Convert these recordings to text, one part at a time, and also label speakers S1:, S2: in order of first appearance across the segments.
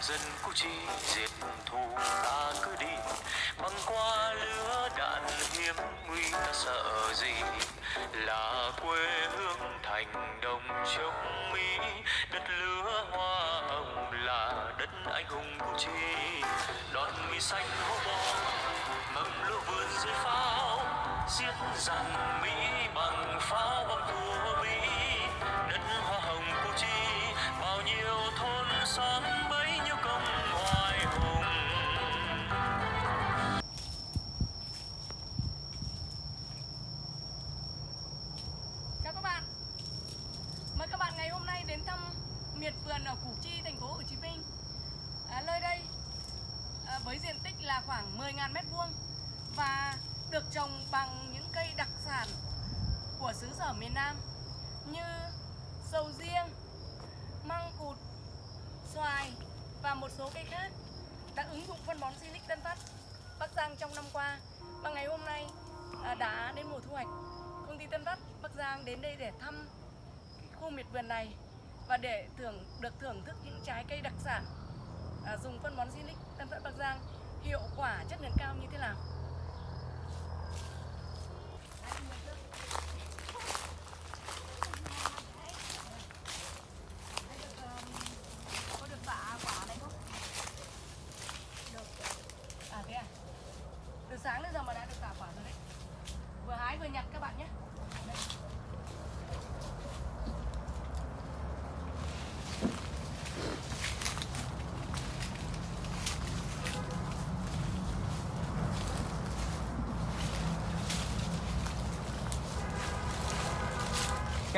S1: dân cú chi diệt thù ta cứ đi. Băng qua lửa đạn hiếm nguy ta sợ gì? Là quê hương thành đồng chống mỹ. Đất lửa hoa hồng là đất anh hùng cú chi đón mi xanh hô bom mầm lúa vườn dưới pháo giết rằng mỹ.
S2: À, đã đến mùa thu hoạch công ty Tân Phát Bắc Giang đến đây để thăm khu miệt vườn này và để thưởng được thưởng thức những trái cây đặc sản à, dùng phân bón Silic Tân Phát Bắc Giang hiệu quả chất lượng cao như thế nào. Có được tạ quả này không? Được. À thế à? Từ sáng đến giờ mà đã được tạ quả rồi đấy. Vừa hái vừa nhặt các bạn nhé. Đây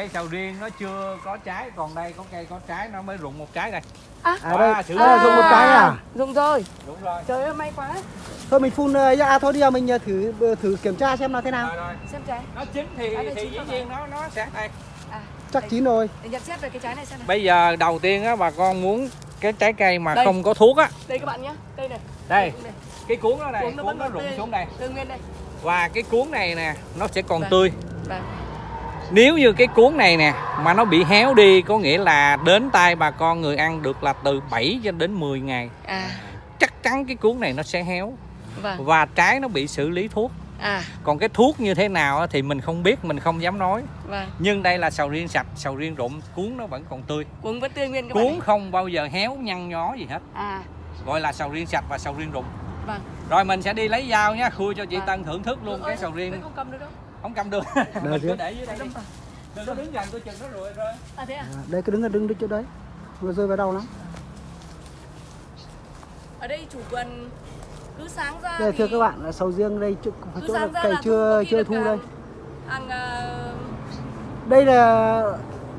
S3: cây sầu riêng nó chưa có trái còn đây có cây có trái nó mới rụng một trái đây
S2: À,
S4: À đây,
S3: À,
S4: à, dùng một cái à?
S2: Dùng rồi.
S3: đúng rồi
S2: Trời ơi may quá.
S4: Thôi mình phun ờ, ra thôi đi à, mình ờ, thử thử kiểm tra xem là thế nào.
S3: rồi rồi
S2: Xem trái.
S3: nó chín thì
S2: À, đây
S3: thì dĩ nhiên nó nó sẽ đây
S2: À,
S4: Chắc
S2: đây.
S4: chín rồi.
S2: Để nhận xét về cái trái này xem này.
S3: bây giờ đầu tiên á bà con muốn cái trái cây mà
S2: Đây.
S3: không có thuốc á
S2: Đây các bạn nhé. Đây này.
S3: đây
S2: Đây.
S3: cái cuốn nó này
S2: Cuống nó
S3: cuốn
S2: vẫn
S3: nó rụng xuống đây
S2: Tươi nguyên đây.
S3: và cái cuốn này nè nó sẽ còn
S2: Vâng.
S3: tươi
S2: Vâng.
S3: Nếu như cái cuốn này nè mà nó bị héo đi có nghĩa là đến tay bà con người ăn được là từ 7 cho đến 10 ngày.
S2: À,
S3: chắc chắn cái cuốn này nó sẽ héo.
S2: Vâng.
S3: và trái nó bị xử lý thuốc.
S2: À,
S3: còn cái thuốc như thế nào thì mình không biết mình không dám nói.
S2: Vâng.
S3: nhưng đây là sầu riêng sạch sầu riêng rụng cuốn nó vẫn còn tươi.
S2: Cuống vẫn tươi nguyên các
S3: cuốn không bao giờ héo nhăn nhó gì hết.
S2: À,
S3: gọi là sầu riêng sạch và sầu riêng rụng.
S2: Vâng.
S3: rồi mình sẽ đi lấy dao nhá khui cho chị
S2: Vâng.
S3: Tân thưởng thức luôn
S2: Ôi,
S3: cái sầu riêng
S2: không cầm được đâu.
S3: cứ để dưới đây đi.
S2: Đâm vào.
S3: đừng có đứng gần tôi chừng nó rồi rồi
S2: À thế à?
S4: À, đây cứ đứng đứng đứng chỗ đấy. Vừa rơi vào đầu lắm.
S2: Ở đây chủ vườn cứ sáng ra
S4: Đây,
S2: thì
S4: thưa các bạn, là sầu riêng đây chỗ,
S2: cứ
S4: chỗ
S2: sáng
S4: cày
S2: là
S4: chưa chưa thu đây.
S2: Hàng ờ,
S4: Đây là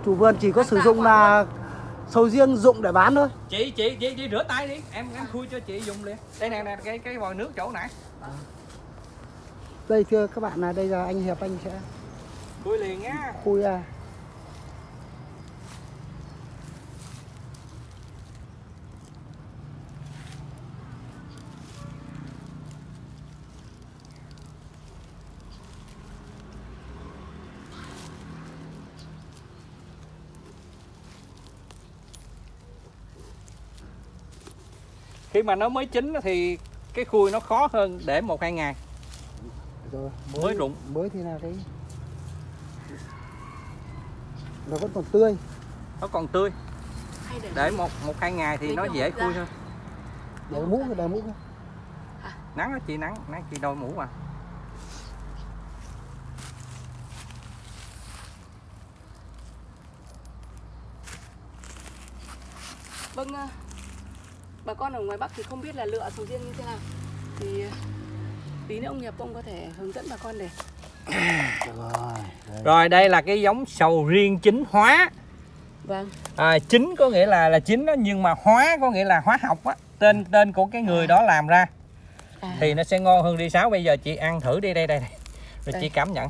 S4: chủ vườn chỉ có
S2: Hàng
S4: sử dụng là sầu riêng dụng để bán thôi.
S3: chị chị chị chị rửa tay đi em em khui cho chị dùng liền đây nè nè cái cái vòi nước chỗ nãy
S4: Đây thưa các bạn là đây là anh Hiệp anh sẽ
S3: khui liền nhá.
S4: khui ra.
S3: khi mà nó mới chín thì cái khui nó khó hơn để một hai ngày
S4: Rồi,
S3: Mới rụng.
S4: Mới thì là cái nó vẫn còn tươi.
S3: nó còn tươi.
S2: Hay để
S3: để một một hai ngày thì nó dễ khui hơn
S4: Để mũ để mũ.
S3: nắng á chị nắng. Nắng chị đôi mũ à.
S2: Vâng, ờ, bà con ở ngoài Bắc thì không biết là lựa sầu riêng như thế nào. Thì tí nữa ông Hiệp ông có thể hướng dẫn bà con để.
S4: Rồi. Đây.
S3: rồi đây là cái giống sầu riêng chín hóa.
S2: Vâng,
S3: à, chín có nghĩa là là chín đó nhưng mà hóa có nghĩa là hóa học á. Tên tên của cái người đó làm ra.
S2: À,
S3: thì nó sẽ ngon hơn ri sáo. Bây giờ chị ăn thử đi đây đây, đây. rồi
S2: Đây.
S3: chị cảm nhận.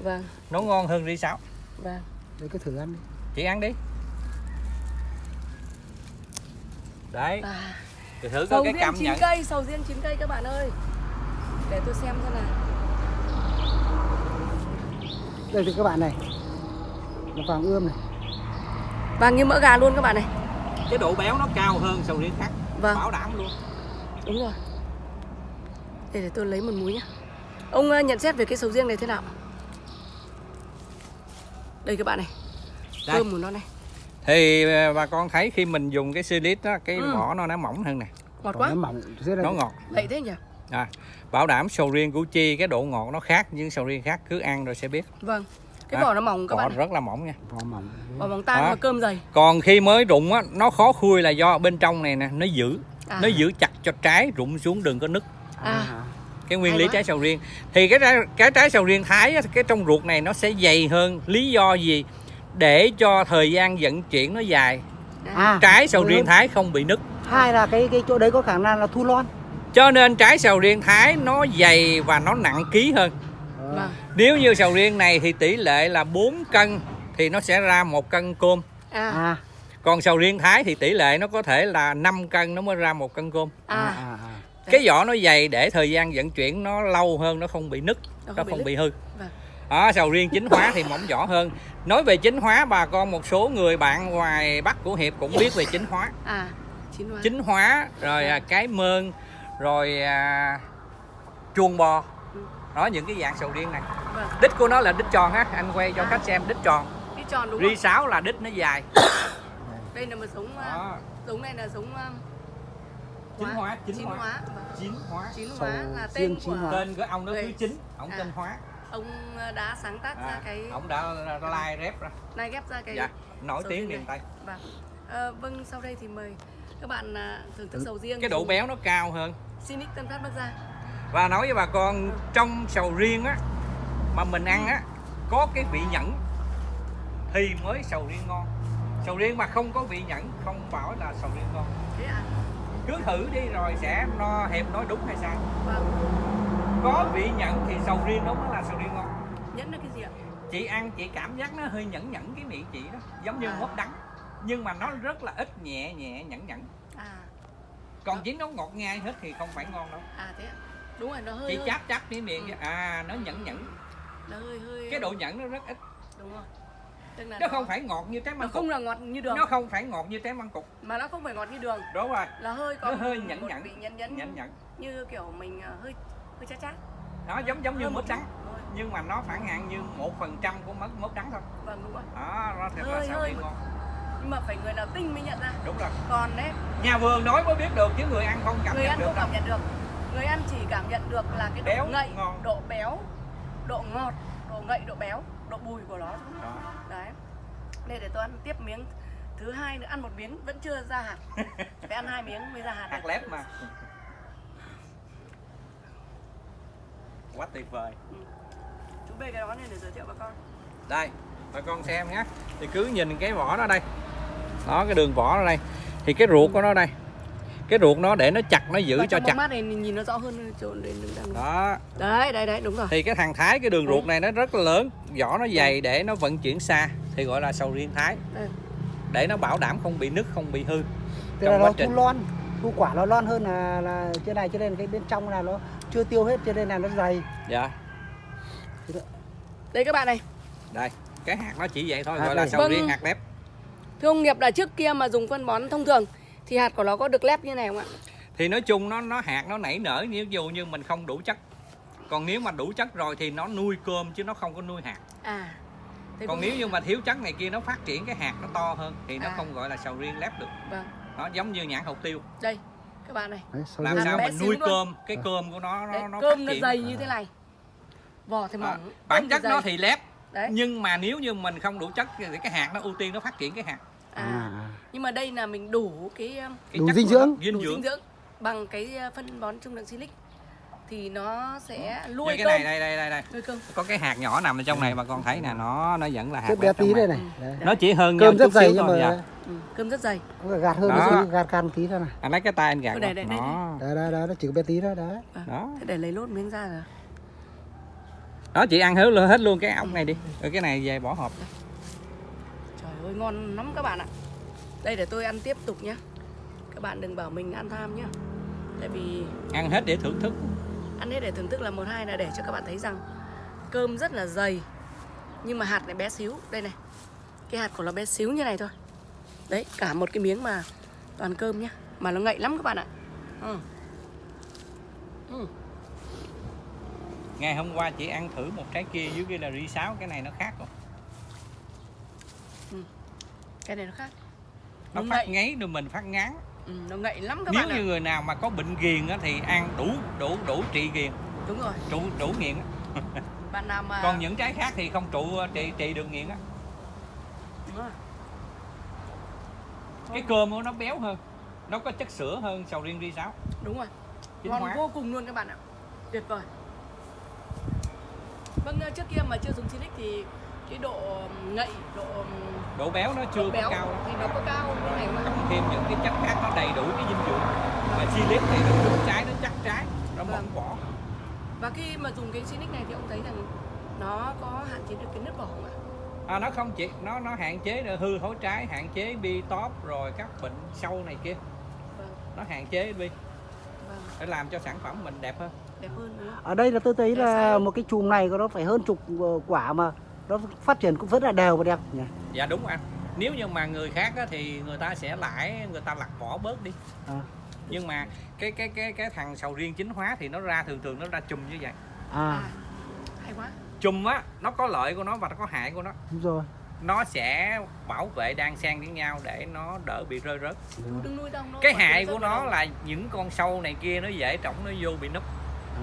S2: Vâng,
S3: nó ngon hơn ri sáo.
S2: Vâng.
S4: Đây cứ thử ăn đi.
S3: chị ăn đi. Đấy.
S2: À,
S3: thì thử
S2: Sầu
S3: coi cái
S2: riêng
S3: cảm
S2: chín
S3: nhận.
S2: cây, sầu riêng chín cây các bạn ơi Để tôi xem xem nào
S4: Đây thì các bạn này. Là vàng ươm này.
S2: Vàng như mỡ gà luôn các bạn này
S3: cái độ béo nó cao hơn sầu riêng khác
S2: Vâng.
S3: bảo đảm luôn
S2: Đúng rồi. Để để tôi lấy một múi nhá. Ông ờ, nhận xét về cái sầu riêng này thế nào? Đây các bạn này.
S3: Đây.
S2: Thơm của nó này.
S3: thì ờ, bà con thấy khi mình dùng cái silic đó cái
S2: Ừ.
S3: vỏ nó nó mỏng hơn nè
S2: Ngọt
S4: Còn
S2: quá.
S4: nó mỏng rất là
S3: nó ngọt
S2: Vậy thế nhỉ?
S3: À, bảo đảm sầu riêng củ chi cái độ ngọt nó khác nhưng sầu riêng khác cứ ăn rồi sẽ biết.
S2: Vâng. Cái
S3: À,
S2: vỏ nó mỏng các
S3: vỏ
S2: bạn.
S3: rất là mỏng nha.
S4: Vỏ mỏng.
S2: Vỏ mỏng tan mà cơm dày.
S3: còn khi mới rụng á nó khó khui là do bên trong này nè nó giữ
S2: À.
S3: nó giữ chặt cho trái rụng xuống đừng có nứt.
S2: À.
S3: cái nguyên
S2: Hay
S3: lý
S2: quá.
S3: trái sầu riêng. Thì cái trái, cái trái sầu riêng thái á, cái trong ruột này nó sẽ dày hơn. Lý do gì? Để cho thời gian vận chuyển nó dài.
S4: À.
S3: Trái sầu riêng thái không bị nứt.
S4: Hai là cái cái chỗ đấy có khả năng là thu lon
S3: cho nên trái sầu riêng thái nó dày và nó nặng ký hơn
S2: Vâng.
S3: nếu như sầu riêng này thì tỷ lệ là 4 cân thì nó sẽ ra một cân cơm
S2: À.
S4: à
S3: còn sầu riêng thái thì tỷ lệ nó có thể là 5 cân nó mới ra một cân cơm
S4: à
S2: À.
S4: à, à.
S3: cái vỏ nó dày để thời gian vận chuyển nó lâu hơn nó không bị nứt
S2: Nó
S3: nó
S2: không bị
S3: không
S2: nứt.
S3: bị hư
S2: Vâng.
S3: đó, sầu riêng chính hóa thì mỏng vỏ hơn nói về chính hóa bà con một số người bạn ngoài bắc của hiệp cũng biết về chính hóa
S2: À. Chín hóa.
S3: chính hóa rồi à, cái mơn rồi à, chuông bò
S2: Ừ.
S3: đó những cái dạng sầu riêng này
S2: Vâng.
S3: đích của nó là đích tròn á anh quay cho
S2: À.
S3: khách xem đích tròn
S2: Đi tròn đúng
S3: ri sáo là đích nó dài
S2: Đây là một giống à,
S3: đó.
S2: giống này là giống à,
S3: chính hóa chính,
S2: chín
S3: hóa.
S2: hóa.
S3: Chín hóa
S2: Chín hóa là tên
S4: chín
S2: của
S4: hóa.
S3: tên của ông nó
S2: Người-
S3: thứ chín ông
S2: À.
S3: tên hóa
S2: ông à, đã sáng tác ra
S3: à,
S2: cái
S3: ông đã lai rep ra
S2: này ghép ra cái
S3: dạ nổi tiếng miền tây
S2: Vâng. Ờ, vâng sau đây thì mời các bạn à, thưởng thức sầu riêng
S3: cái độ béo nó cao hơn
S2: Sinic Tân Phát Bắc Giang.
S3: và nói với bà con trong sầu riêng á mà mình ăn á có cái vị nhẫn thì mới sầu riêng ngon sầu riêng mà không có vị nhẫn không bảo là sầu riêng ngon
S2: Thế à?
S3: cứ thử đi rồi sẽ no hiệp nói đúng hay sai
S2: Vâng.
S3: có vị nhẫn thì sầu riêng mới là sầu riêng ngon
S2: Nhẫn là cái gì ạ?
S3: chị ăn chị cảm giác nó hơi nhẫn nhẫn cái miệng chị đó giống như
S2: À.
S3: mốt đắng nhưng mà nó rất là ít nhẹ nhẹ nhẫn nhẫn còn chính nó ngọt ngay hết thì không phải ngon đâu.
S2: À thế ạ. Đúng rồi, nó hơi
S3: chị
S2: hơi,
S3: cháp cháp cái miệng
S2: Ừ.
S3: à nó nhẫn nhẫn.
S2: Nó hơi hơi
S3: cái độ nhẫn nó rất ít.
S2: Đúng rồi. Tức là
S3: nó không phải ngọt như trái
S2: nó
S3: măng cục.
S2: không là ngọt như đường.
S3: Nó không phải ngọt như trái măng cục.
S2: Mà nó không phải ngọt như đường.
S3: Đúng rồi.
S2: Là hơi có
S3: Nó hơi nhẫn nhẫn.
S2: nhẫn nhẫn,
S3: nhẫn nhẫn.
S2: Như kiểu mình à, hơi hơi chát chát.
S3: Nó giống giống như mướp đắng. nhưng mà nó phản hạn như một phần trăm của mướp mướp đắng thôi.
S2: Vâng đúng rồi.
S3: Đó nó thật là
S2: Hơi-
S3: sầu
S2: hơi
S3: riêng
S2: một-
S3: ngon
S2: nhưng mà phải người nào tinh mới nhận ra.
S3: Đúng rồi.
S2: Còn đấy.
S3: Nhà vườn nói mới biết được chứ người ăn không cảm
S2: người
S3: nhận
S2: ăn
S3: được
S2: không
S3: đâu.
S2: cảm nhận được. Người ăn chỉ cảm nhận được là cái độ
S3: Béo,
S2: ngậy
S3: ngon.
S2: độ béo độ ngọt độ ngậy độ béo độ bùi của nó.
S3: Đó.
S2: đấy. Đây để tôi ăn tiếp miếng thứ hai nữa. Ăn một miếng vẫn chưa ra hạt. Phải ăn hai miếng mới ra hạt
S3: hạt lép mà. Quá tuyệt vời.
S2: Chú bê cái đó lên để giới thiệu bà con.
S3: Đây bà con xem nhé. Thì cứ nhìn cái vỏ đó đây đó cái đường vỏ ở đây. Thì cái ruột của nó đây. Cái ruột nó để nó chặt nó giữ
S2: Và
S3: cho chặt.
S2: mát này nhìn nó rõ hơn chỗ đây đứng đang
S3: đó.
S2: Đấy đấy đấy đúng rồi.
S3: Thì cái thằng thái cái đường ruột này nó rất là lớn. Vỏ nó dày để nó vận chuyển xa thì gọi là sầu riêng thái.
S2: Đây.
S3: để nó bảo đảm không bị nứt không bị hư
S4: Tức
S3: Trong
S4: là
S3: quá
S4: nó
S3: trình.
S4: thu lon. Thu quả nó lon hơn là là trên này cho nên cái bên trong là nó chưa tiêu hết cho nên là nó dày.
S3: Dạ.
S2: Đây các bạn này.
S3: Đây cái hạt nó chỉ vậy thôi
S4: Hạt
S3: gọi là
S4: này.
S3: sầu
S2: Vâng.
S3: riêng hạt lép
S2: thưa ông nghiệp là trước kia mà dùng phân bón thông thường thì hạt của nó có được lép như này không ạ?
S3: Thì nói chung nó nó hạt nó nảy nở nếu dù như mình không đủ chất. Còn nếu mà đủ chất rồi thì nó nuôi cơm chứ nó không có nuôi hạt.
S2: À thế
S3: còn nếu như mà thiếu chất này kia nó phát triển cái hạt nó to hơn thì nó
S2: À.
S3: không gọi là sầu riêng lép được.
S2: Vâng.
S3: Nó giống như nhãn hột tiêu.
S2: Đây các bạn này.
S4: Đấy,
S3: làm sao mình nuôi
S2: luôn.
S3: cơm cái cơm của nó nó,
S2: đấy,
S3: nó
S2: cơm
S3: phát
S2: nó dày như thế này. Vỏ thì
S3: Đó.
S2: mỏng
S3: bản
S2: cơm
S3: chất nó thì lép
S2: đấy.
S3: nhưng mà nếu như mình không đủ chất thì cái hạt nó ưu tiên nó phát triển cái hạt
S2: à.
S4: à,
S2: nhưng mà đây là mình đủ cái um,
S3: cái
S4: Đủ dinh dưỡng.
S3: dinh
S2: đủ
S3: dưỡng
S2: dinh dưỡng. bằng cái uh, phân bón trung lượng silic. Thì nó sẽ nuôi
S3: cái
S2: cơm.
S3: này đây đây đây đây.
S2: Nuôi cơm.
S3: Có cái hạt nhỏ nằm ở trong này mà con thấy nè nó nó vẫn là hạt
S4: rất bé tí đây
S3: này.
S4: đấy.
S3: nó chỉ hơn
S4: cơm
S3: nhau
S4: rất
S3: chút
S4: dày
S3: xíu
S4: nhưng
S3: thôi,
S4: mà
S3: dạ.
S2: ừ, cơm rất dày.
S4: Gạt hơn
S3: Đó.
S4: gạt can tí thôi này
S3: anh lấy cái tay anh gạt
S2: Ừ, đây, đây, đây,
S3: đó.
S4: đấy nó chỉ có bé tí đó
S3: đó.
S2: Thế để lấy lốt miếng ra rồi.
S3: Đó chị ăn hết luôn hết luôn cái ống này đi. Rồi cái này về bỏ hộp
S2: ơi ngon lắm các bạn ạ. Đây để tôi ăn tiếp tục nhé các bạn đừng bảo mình ăn tham nhá. Tại vì
S3: ăn hết để thưởng thức.
S2: ăn hết để thưởng thức là một hai là để cho các bạn thấy rằng cơm rất là dày nhưng mà hạt lại bé xíu. Đây này cái hạt của nó bé xíu như này thôi. Đấy cả một cái miếng mà toàn cơm nhá mà nó ngậy lắm các bạn ạ. Ừ. Ừ.
S3: ngày hôm qua chị ăn thử một trái kia dưới kia là ri sáo cái này nó khác rồi
S2: cái này nó khác.
S3: Nó
S2: nó
S3: phát
S2: ngậy
S3: ngáy rồi mình phát ngán.
S2: Ừ, nó ngậy lắm các
S3: nếu
S2: bạn ạ.
S3: như người nào mà có bệnh ghiền á, thì ăn đủ đủ đủ trị ghiền.
S2: Đúng rồi.
S3: Đủ đủ nghiện á.
S2: bạn nào mà
S3: còn những trái khác thì không trụ trị trị được nghiện á. Cái cơm của nó béo hơn. Nó có chất sữa hơn sầu riêng ri sáo.
S2: Đúng rồi.
S3: Chính
S2: ngon
S3: hóa.
S2: vô cùng luôn các bạn ạ. Tuyệt vời. Vâng ờ, trước kia mà chưa dùng silic thì cái độ ngậy độ
S3: độ béo nó chưa
S2: béo
S3: có cao.
S2: thì nó có cao như này không ạ?
S3: cộng thêm những cái chất khác nó đầy đủ cái dinh dưỡng. Mà chi liếp thì nó cứng trái nó chắc trái nó
S2: Vâng.
S3: mỏng vỏ
S2: và khi mà dùng cái silic này thì ông thấy rằng nó có hạn chế được cái nứt vỏ không ạ?
S3: À, nó không chỉ nó nó hạn chế được hư thối trái hạn chế bi top rồi các bệnh sâu này kia.
S2: Vâng.
S3: Nó hạn chế bi.
S2: Vâng.
S3: Để làm cho sản phẩm mình đẹp hơn.
S2: Đẹp hơn đúng không?
S4: Ở đây là tôi thấy là một cái chùm này nó phải hơn chục ờ, quả mà nó phát triển cũng rất là đều và đẹp nhỉ?
S3: Dạ đúng anh. Nếu như mà người khác á, thì người ta sẽ lãi người ta lặt vỏ bớt đi.
S4: À,
S3: nhưng mà cái cái cái cái thằng sầu riêng chính hóa thì nó ra thường thường nó ra chùm như vậy.
S2: À.
S4: À
S2: hay quá.
S3: Chùm á nó có lợi của nó và nó có hại của nó.
S4: Đúng rồi.
S3: Nó sẽ bảo vệ đan xen với nhau để nó đỡ bị rơi rớt.
S2: Đừng nuôi đâu nó
S3: cái hại của nó là những con sâu này kia nó dễ trỏng nó vô bị núp.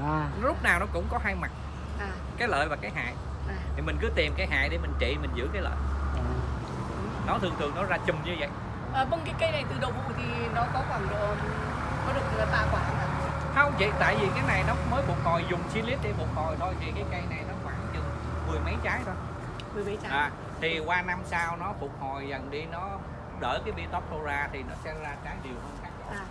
S4: À.
S3: Lúc nào nó cũng có hai mặt.
S2: À,
S3: cái lợi và cái hại.
S2: à.
S3: Thì mình cứ tìm cái hại để mình trị mình giữ cái lợi.
S4: À.
S3: nó thường thường nó ra chùm như vậy.
S2: À, vâng cái cây này từ đầu vụ thì nó có khoảng độ có được tạ quả không
S3: chị tại vì cái này nó mới phục hồi dùng silic để phục hồi thôi thì cái cây này nó khoảng chừng mười mấy trái thôi.
S2: Mười mấy trái.
S3: À, thì qua năm sau nó phục hồi dần đi nó đỡ cái bitop ra thì nó sẽ ra trái đều hơn khác.
S2: À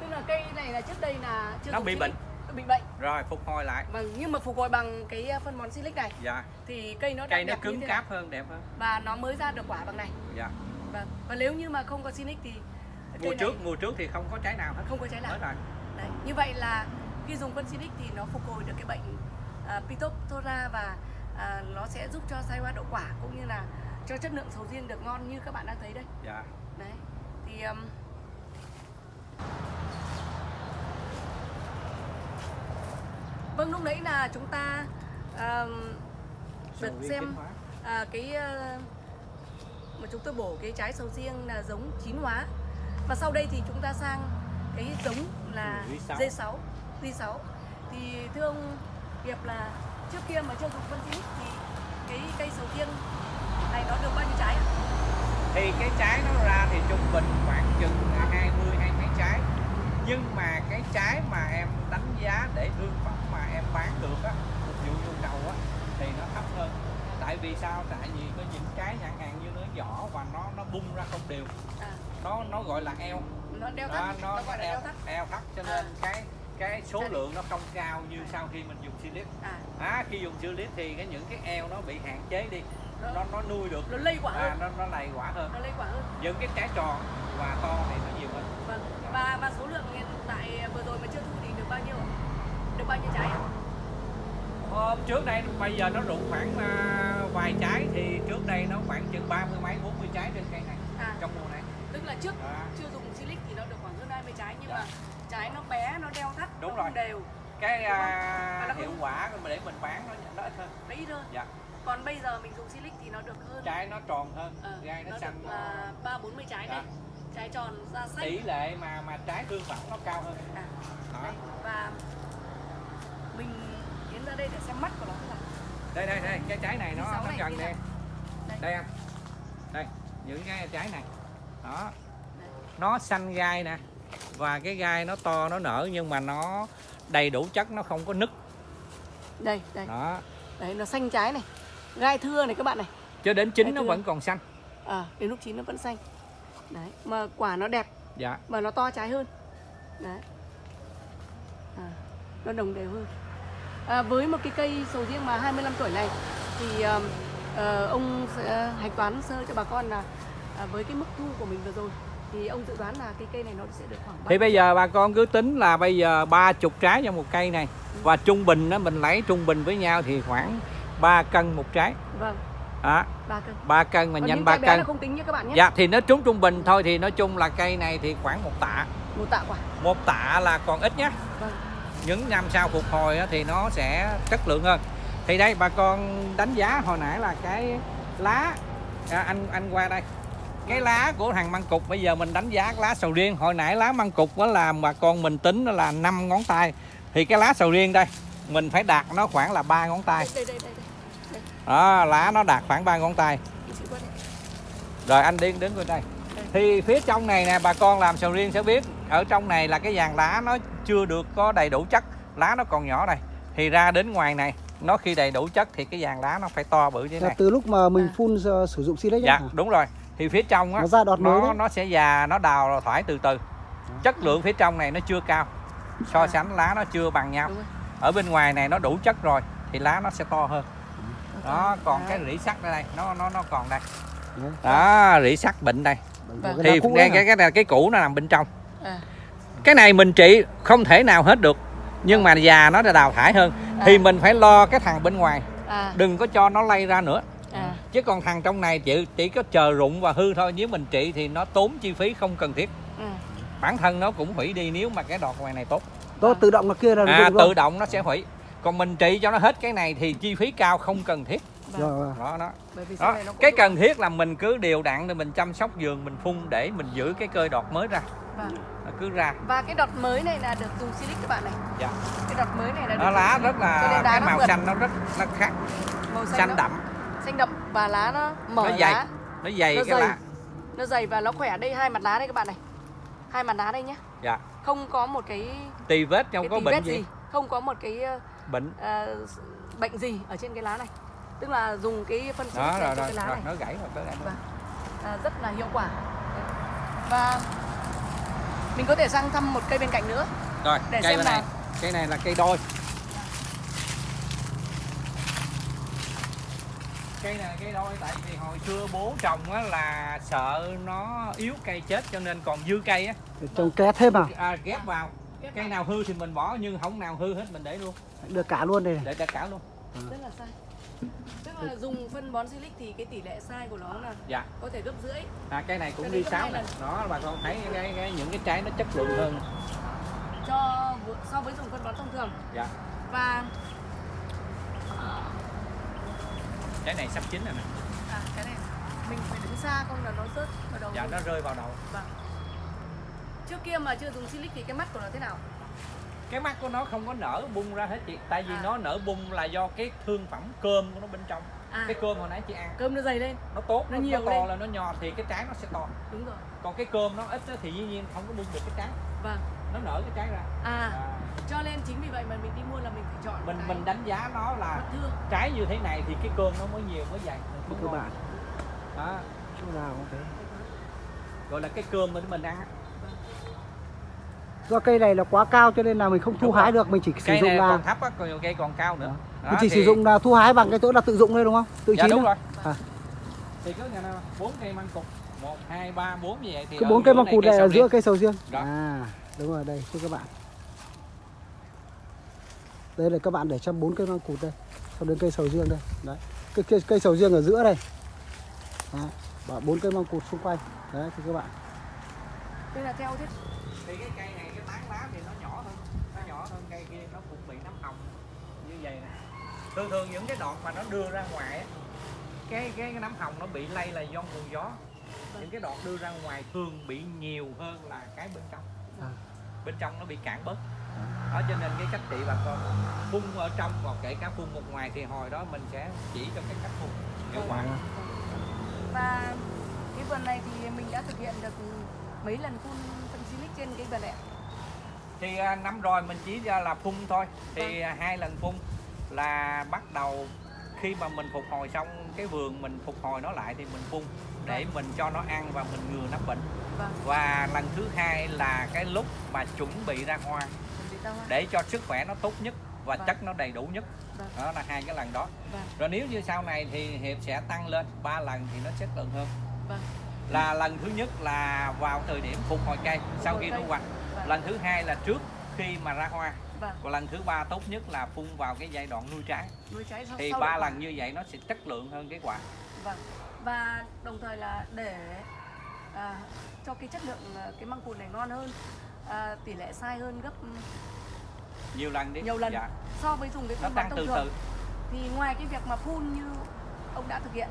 S2: tức là cây này là trước đây là chưa
S3: Nó bị bệnh.
S2: Bị bệnh.
S3: Rồi phục hồi lại.
S2: Vâng nhưng mà phục hồi bằng cái phân bón silic này.
S3: Dạ.
S2: Thì cây nó
S3: cây nó cứng cáp hơn đẹp hơn.
S2: Và nó mới ra được quả bằng này.
S3: Dạ.
S2: Vâng và nếu như mà không có silic thì
S3: mùa trước
S2: này
S3: mùa trước thì không có trái nào hết.
S2: Không có trái nào.
S3: Rồi
S2: đấy như vậy là khi dùng phân silic thì nó phục hồi được cái bệnh uh, Phytophthora và à, nó sẽ giúp cho sai hoa đậu quả cũng như là cho chất lượng sầu riêng được ngon như các bạn đang thấy đây.
S3: Dạ.
S2: Đấy thì um, vâng lúc nãy là chúng ta um, được xem à, cái uh, mà chúng tôi bổ cái trái sầu riêng là giống chín hóa. Và sau đây thì chúng ta sang cái giống là
S3: Ừ,
S2: D6 D6 thì thưa ông Hiệp là trước kia mà chưa dùng phân xịt thì cái cây sầu riêng này nó được bao nhiêu trái ạ?
S3: thì cái trái nó ra thì trung bình khoảng chừng 20 hai mấy trái. Nhưng mà cái trái mà em đánh giá để thương phẩm mà em bán được á phục vụ nhu cầu á thì nó thấp hơn. Tại vì sao? Tại vì có những cái chẳng hạn như nó vỏ và nó nó bung ra không đều.
S2: À,
S3: nó nó gọi là eo.
S2: Nó đeo thắt,
S3: nó,
S2: nó gọi là
S3: eo,
S2: thắt.
S3: eo thắt cho
S2: À.
S3: nên cái cái số lượng nó không cao như sau khi mình dùng silic
S2: À,
S3: à, khi dùng silic thì cái những cái eo nó bị hạn chế đi.
S2: Nó,
S3: nó nó nuôi được.
S2: nó lây quả
S3: à,
S2: hơn,
S3: nó nó lầy quả hơn.
S2: Nó lây quả hơn.
S3: những cái trái tròn và to thì nó nhiều hơn.
S2: Vâng. Và và số lượng hiện tại vừa rồi mà chưa thu thì được bao nhiêu ạ? Bao nhiêu trái ạ?
S3: Hôm trước đây bây giờ nó rụng khoảng à, vài trái thì trước đây nó khoảng chừng ba mươi mấy 40 trái trên cây này
S2: À,
S3: trong mùa này
S2: tức là trước
S3: À.
S2: chưa dùng silic thì nó được khoảng hơn 20 trái nhưng
S3: Dạ.
S2: mà trái nó bé, nó đeo thắt,
S3: Đúng
S2: nó
S3: rồi.
S2: đều,
S3: cái à,
S2: nó
S3: hiệu quả mà để mình bán nó, nó ít hơn
S2: nó ít hơn.
S3: dạ
S2: Còn bây giờ mình dùng silic thì nó được hơn.
S3: trái nó tròn hơn
S2: Ờ,
S3: gai nó
S2: nó
S3: xanh
S2: là ba bốn mươi trái
S3: Dạ.
S2: này. Trái tròn da xanh.
S3: tỷ lệ mà mà trái thương phẩm nó cao hơn
S2: À,
S3: đó
S2: đây. Và mình tiến ra đây để xem mắt của nó là
S3: đây đây đây cái trái này nó nó gần đây.
S2: Đây.
S3: anh. Đây những cái trái này. Đó. Nó xanh gai nè. Và cái gai nó to nó nở nhưng mà nó đầy đủ chất nó không có nứt.
S2: Đây, đây.
S3: đó.
S2: Đấy nó xanh trái này. Gai thưa này các bạn này.
S3: cho đến chín nó vẫn còn xanh.
S2: À, đến lúc chín nó vẫn xanh. Đấy, mà quả nó đẹp.
S3: Dạ.
S2: Mà nó to trái hơn. Đấy. À, nó đồng đều hơn à, với một cái cây sầu riêng mà 25 tuổi này thì um, ờ, ông sẽ hạch toán sơ cho bà con là à, với cái mức thu của mình vừa rồi thì ông dự đoán là cái cây này nó sẽ được khoảng
S3: thì bây giờ bà con cứ tính là bây giờ ba chục trái cho một cây này và trung bình đó mình lấy trung bình với nhau thì khoảng 3 cân một trái.
S2: Vâng.
S3: Đó.
S2: Ba cân.
S3: Ba cân mà
S2: Còn
S3: nhanh ba cân.
S2: không tính nhé các bạn nhé.
S3: Dạ thì nó trúng trung bình thôi thì nói chung là cây này thì khoảng một tạ.
S2: Một tạ quả.
S3: Một tạ là còn ít nhé.
S2: Vâng
S3: những năm sau phục hồi thì nó sẽ chất lượng hơn. Thì đây bà con đánh giá hồi nãy là cái lá à, anh anh qua đây. Cái lá của thằng măng cục bây giờ mình đánh giá lá sầu riêng. Hồi nãy lá măng cục đó là bà con mình tính nó là 5 ngón tay. Thì cái lá sầu riêng đây mình phải đạt nó khoảng là ba ngón tay.
S2: Đây đây đây đây.
S3: Đó lá nó đạt khoảng ba ngón tay. Rồi anh điên đứng coi đây thì phía trong này nè bà con làm sầu riêng sẽ biết ở trong này là cái vàng lá nó chưa được có đầy đủ chất lá nó còn nhỏ đây thì ra đến ngoài này nó khi đầy đủ chất thì cái vàng lá nó phải to bự như thế này
S4: từ lúc mà mình
S2: À.
S4: phun ờ, sử dụng Silic
S3: dạ
S4: nhá.
S3: đúng rồi thì phía trong á
S4: Nó ra đọt
S3: nó
S4: đấy.
S3: nó sẽ già nó đào thoải từ từ chất lượng phía trong này nó chưa cao so
S2: À.
S3: sánh lá nó chưa bằng nhau ở bên ngoài này nó đủ chất rồi thì lá nó sẽ to hơn đó còn
S2: Đấy.
S3: cái rỉ sắt đây, đây nó nó nó còn đây
S4: Đấy.
S3: đó rỉ sắt bệnh đây
S2: Vâng.
S3: thì
S4: cũ
S3: cái cái cái này cái cũ nó nằm bên trong.
S2: À.
S3: cái này mình trị không thể nào hết được nhưng mà già nó đã đào thải hơn. Thì
S2: À.
S3: mình phải lo cái thằng bên ngoài.
S2: À.
S3: Đừng có cho nó lây ra nữa.
S2: À.
S3: Chứ còn thằng trong này chỉ chỉ có chờ rụng và hư thôi. Nếu mình trị thì nó tốn chi phí không cần thiết.
S2: Ừ.
S3: bản thân nó cũng hủy đi nếu mà cái đọt ngoài này tốt.
S4: Đó tự động là kia là
S3: à tự động nó sẽ hủy. Còn mình trị cho nó hết cái này thì chi phí cao không cần thiết
S2: Vâng.
S4: Rồi, rồi.
S3: đó đó.
S2: Bởi vì sau
S3: đó
S2: này nó cũng
S3: cái cần thiết là mình cứ đều đặn để mình chăm sóc vườn mình phun để mình giữ cái cơ đọt mới ra.
S2: Vâng.
S3: nó cứ ra.
S2: Và cái đọt mới này là được dùng silic các bạn này.
S3: Dạ.
S2: Cái đọt mới này là được
S3: nó lá rất là cái màu xanh nó rất nó khác.
S2: Màu xanh,
S3: xanh
S2: nó-
S3: đậm.
S2: Xanh đậm và lá nó mở
S3: nó dày.
S2: lá.
S3: Nó dày
S2: Nó
S3: cái
S2: dày.
S3: lá
S2: nó dày và nó khỏe. Đây hai mặt lá đây các bạn này. Hai mặt lá đây nhé
S3: dạ.
S2: Không có một cái
S3: tì vết không
S2: cái
S3: có
S2: tì
S3: bệnh
S2: vết
S3: gì,
S2: gì. Không có một cái ờ,
S3: bệnh.
S2: ờ, bệnh gì ở trên cái lá này tức là dùng cái phân này cho cái lá
S3: rồi
S2: này.
S3: nó gãy rồi tới
S2: Vâng. à, rất là hiệu quả. Và mình có thể sang thăm một cây bên cạnh nữa.
S3: Rồi
S2: Để
S3: cây
S2: xem
S3: bên này.
S2: Nào.
S3: cây này là cây đôi. Cây này là cây đôi tại vì hồi xưa bố trồng á là sợ nó yếu cây chết cho nên còn dư cây á.
S4: Trồng ké thêm à
S3: à, ghép vào. Cây nào hư thì mình bỏ nhưng không nào hư hết mình để luôn.
S4: Được cả luôn đây này.
S3: để cả cả luôn.
S2: Rất là sai tức là dùng phân bón silic thì cái tỷ lệ sai của nó là
S3: dạ.
S2: có thể gấp rưỡi.
S3: À, cây này cũng
S2: Cái
S3: đi sáu này. đó bà con thấy cái, cái, những cái trái nó chất lượng hơn.
S2: Cho so với dùng phân bón thông thường.
S3: Dạ.
S2: Và
S3: trái này sắp chín rồi nè.
S2: À, cái này. Mình phải đứng xa không là nó rớt vào đầu
S3: dạ
S2: luôn.
S3: nó rơi vào đầu.
S2: Vâng. Trước kia mà chưa dùng silic thì cái mắt của nó thế nào
S3: cái mắt của nó không có nở bung ra hết chị. Tại vì
S2: À.
S3: nó nở bung là do cái thương phẩm cơm của nó bên trong.
S2: À.
S3: Cái cơm hồi nãy chị ăn.
S2: Cơm nó dày lên.
S3: Nó tốt
S2: Nó
S3: nó,
S2: nhiều
S3: nó to
S2: lên.
S3: là nó nhỏ thì cái trái nó sẽ to.
S2: Đúng rồi.
S3: Còn cái cơm nó ít á thì dĩ nhiên không có bung được cái trái.
S2: Vâng.
S3: Nó nở cái trái ra.
S2: À.
S3: À,
S2: cho nên chính vì vậy mà mình đi mua là mình phải chọn
S3: mình
S2: cái
S3: mình đánh giá nó là trái như thế này thì cái cơm nó mới nhiều mới dày.
S4: Các
S3: ngon.
S4: bạn.
S3: Đó.
S4: Chỗ nào cũng thế.
S3: gọi là cái cơm mà mình ăn á.
S4: Do cây này là quá cao cho nên là mình không thu
S3: Đúng
S4: hái
S3: rồi.
S4: được, mình chỉ sử
S3: cây
S4: dụng
S3: này
S4: là
S3: còn thấp á còn cây còn cao nữa Đó,
S4: mình chỉ
S3: thì-
S4: sử dụng là thu hái bằng cái chỗ là tự dụng đây đúng không? Tự
S3: dạ
S4: chín
S3: đúng
S4: thôi.
S3: rồi
S4: À.
S3: thì cứ nhà nào bốn cây măng cục một hai ba bốn như vậy thì
S4: Cái
S3: ở
S4: bốn cây măng cụt này
S3: cây
S4: ở giữa cây sầu riêng. À, đúng rồi đây thưa các bạn. Đây là các bạn để cho bốn cây măng cụt đây. Sau đến cây sầu riêng đây. Đấy. Cái cây, cây sầu riêng ở giữa đây. Và bốn cây măng cụt xung quanh. Đấy thưa các bạn.
S2: đây là theo
S3: thì cái cây này cái tán lá thì nó nhỏ hơn nó nhỏ hơn cây kia nó cũng bị nấm hồng như vậy nè thường thường những cái đọt mà nó đưa ra ngoài á cái cái, cái nấm hồng nó bị lây là do nguồn gió. Những cái đọt đưa ra ngoài thường bị nhiều hơn là cái bên trong.
S4: À.
S3: bên trong nó bị cản bớt. Đó cho nên cái cách trị bà con phun ở trong còn kể cả phun một ngoài thì hồi đó mình sẽ chỉ cho cái cách phun. Hiệu quả.
S2: Và cái vườn này thì mình đã thực hiện được mấy lần phun phân silic trên cái vườn này ạ?
S3: thì à, năm rồi mình chỉ ra là phun thôi. Thì à, hai lần phun là bắt đầu khi mà mình phục hồi xong cái vườn mình phục hồi nó lại thì mình phun để mình cho nó ăn và mình ngừa nấm bệnh.
S2: Vâng.
S3: Và lần thứ hai là cái lúc mà chuẩn bị ra hoa.
S2: Chuẩn bị ra hoa.
S3: Để cho sức khỏe nó tốt nhất và
S2: Vâng.
S3: chất nó đầy đủ nhất.
S2: Vâng.
S3: đó là hai cái lần đó.
S2: Vâng.
S3: Rồi nếu như sau này thì hiệp sẽ tăng lên ba lần thì nó chất lượng hơn.
S2: Vâng.
S3: Là lần thứ nhất là vào thời điểm phục hồi cây sau
S2: hồi
S3: khi
S2: cây.
S3: thu hoạch.
S2: Vâng.
S3: Lần thứ hai là trước khi mà ra hoa
S2: vâng
S3: và lần thứ ba tốt nhất là phun vào cái giai đoạn nuôi trái
S2: nuôi trái sau
S3: thì ba lần như vậy nó sẽ chất lượng hơn cái quả
S2: Vâng. Và đồng thời là để à, cho cái chất lượng à, cái măng cụt này ngon hơn, à, tỷ lệ sai hơn gấp
S3: nhiều lần đi
S2: nhiều lần
S3: dạ.
S2: so với dùng cái
S3: nó
S2: phân bón thông
S3: từ
S2: thường.
S3: từ
S2: Thì ngoài cái việc mà phun như ông đã thực hiện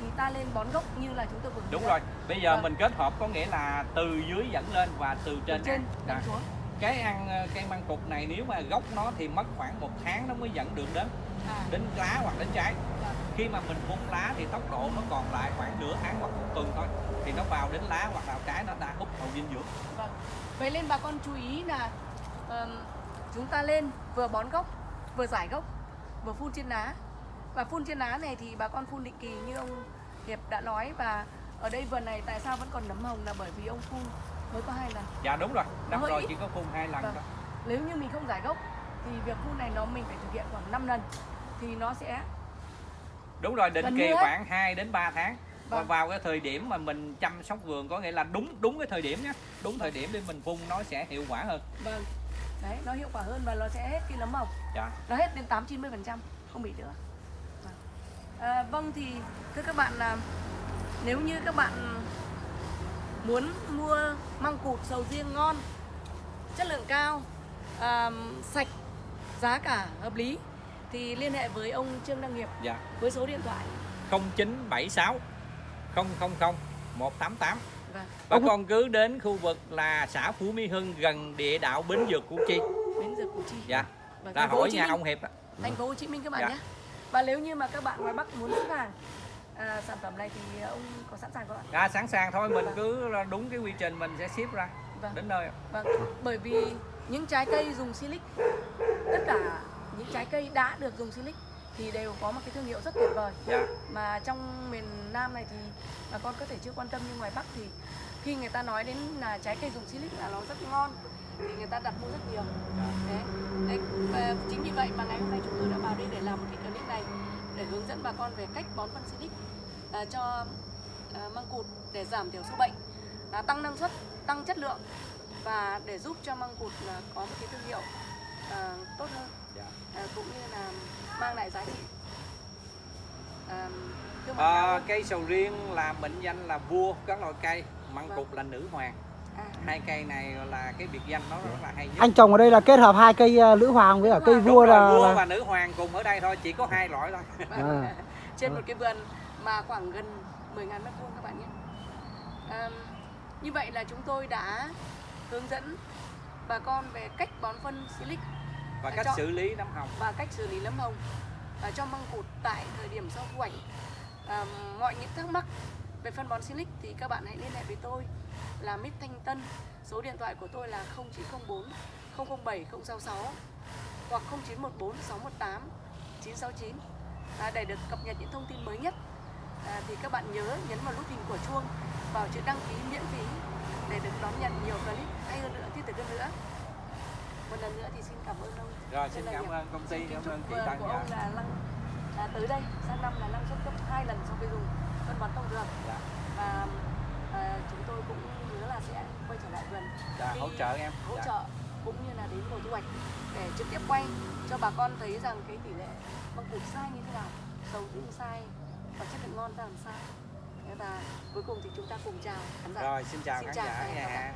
S2: thì ta lên bón gốc như là chúng tôi vừa
S3: đúng rồi bây giờ
S2: Vâng.
S3: mình kết hợp có nghĩa là từ dưới dẫn lên và từ
S2: Từ
S3: trên
S2: trên
S3: ăn.
S2: đánh
S3: Dạ.
S2: xuống.
S3: Cái ăn ờ, cây măng cụt này nếu mà gốc nó thì mất khoảng một tháng nó mới dẫn được đến
S2: À,
S3: đến lá hoặc đến trái
S2: vâng.
S3: khi mà mình phun lá thì tốc độ nó còn lại khoảng nửa tháng hoặc một tuần thôi thì nó vào đến lá hoặc vào trái nó đã hút hậu dinh dưỡng
S2: Vâng. Vậy nên bà con chú ý là ờm, chúng ta lên vừa bón gốc, vừa giải gốc, vừa phun trên lá. Và phun trên lá này thì bà con phun định kỳ như ông Hiệp đã nói và ở đây vườn này tại sao vẫn còn nấm hồng là bởi vì ông phun mới có hai lần.
S3: dạ đúng rồi. Năm rồi
S2: ít.
S3: chỉ có phun hai lần
S2: Vâng.
S3: thôi.
S2: Nếu như mình không giải gốc thì việc phun này nó mình phải thực hiện khoảng 5 lần thì nó sẽ
S3: đúng rồi định kỳ khoảng 2 đến 3 tháng. Và
S2: Vâng.
S3: vào cái thời điểm mà mình chăm sóc vườn có nghĩa là đúng đúng cái thời điểm nhé. Đúng thời điểm để mình phun nó sẽ hiệu quả hơn.
S2: Vâng. Đấy nó hiệu quả hơn và nó sẽ hết cái nấm hồng
S3: dạ.
S2: Nó hết đến 8 90 phần trăm không bị nữa. Vâng. À, vâng thì thưa các bạn là nếu như các bạn muốn mua măng cụt sầu riêng ngon chất lượng cao à, sạch giá cả hợp lý thì liên hệ với ông Trương Đăng Nghiệp
S3: dạ.
S2: với số điện thoại.
S3: 0976 000 188
S2: và
S3: bà con cứ đến khu vực là xã Phú Mỹ Hưng gần địa đạo Bến Dược Củ Chi.
S2: Bến dược Củ Chi.
S3: Dạ.
S2: Hồ
S3: hỏi nhà ông Hiệp
S2: thành phố Hồ Chí Minh các bạn
S3: Dạ.
S2: nhé. Và nếu như mà các bạn ngoài Bắc muốn xuất hàng à, sản phẩm này thì ông có sẵn sàng các bạn
S3: à, sẵn sàng thôi mình cứ đúng cái quy trình mình sẽ ship ra
S2: vâng.
S3: đến nơi
S2: Vâng, bởi vì những trái cây dùng silic tất cả những trái cây đã được dùng silic thì đều có một cái thương hiệu rất tuyệt vời.
S3: Dạ.
S2: Mà trong miền Nam này thì bà con có thể chưa quan tâm nhưng ngoài Bắc thì khi người ta nói đến là trái cây dùng silic là nó rất ngon thì người ta đặt mua rất nhiều. Đấy, đấy và chính vì vậy mà ngày hôm nay chúng tôi đã vào đây để làm một cái clip này để hướng dẫn bà con về cách bón phân silic à, cho à, măng cụt để giảm thiểu sâu bệnh à, tăng năng suất tăng chất lượng và để giúp cho măng cụt là có một cái thương hiệu à, tốt hơn.
S3: Dạ.
S2: à, cũng như là mang lại giá trị. À,
S3: À, cây sầu riêng là mệnh danh là vua các loại cây măng
S2: Vâng.
S3: cụt là nữ hoàng.
S2: À,
S3: hai cây này là cái biệt danh nó rất là hay nhất.
S4: Anh trồng ở đây là kết hợp hai cây ờ, lữ hoàng với cả cây vua
S3: rồi,
S4: là,
S3: vua và nữ hoàng cùng ở đây thôi chỉ có hai loại thôi.
S2: Vâng.
S4: À.
S2: trên một cái vườn mà khoảng gần 10.000 mét vuông các bạn nhé. À, như vậy là chúng tôi đã hướng dẫn bà con về cách bón phân silic
S3: và cách
S2: cho-
S3: xử lý nấm hồng.
S2: Và cách xử lý nấm hồng. À, cho măng cụt tại thời điểm sau thu hoạch. À, mọi những thắc mắc về phân bón silic thì các bạn hãy liên hệ với tôi là Mít Thanh Tân. Số điện thoại của tôi là 0904 007 066 hoặc 0914 618 969 à, để được cập nhật những thông tin mới nhất à, thì các bạn nhớ nhấn vào nút hình của chuông vào chữ đăng ký miễn phí để được đón nhận nhiều clip hay hơn nữa thiết thực hơn nữa. Một lần nữa thì xin cảm ơn ông.
S3: Rồi xin cảm ơn công ty cảm ơn chị Tân
S2: của
S3: dạ.
S2: ông là năng à, tới đây sang năm là năng suất gấp hai lần so với dùng phân bón thông thường.
S3: Dạ.
S2: và à, chúng tôi cũng hứa là sẽ quay trở lại vườn.
S3: Dạ,
S2: đi
S3: hỗ trợ em.
S2: hỗ
S3: Dạ.
S2: trợ cũng như là đến mùa thu hoạch để trực tiếp quay cho bà con thấy rằng cái tỷ lệ măng cụt sai như thế nào sầu riêng sai và chất lượng ngon ra làm sao? Và cuối cùng thì chúng ta cùng chào khán giả.
S3: Rồi xin chào
S2: Xin
S3: khán
S2: chào
S3: giả nha.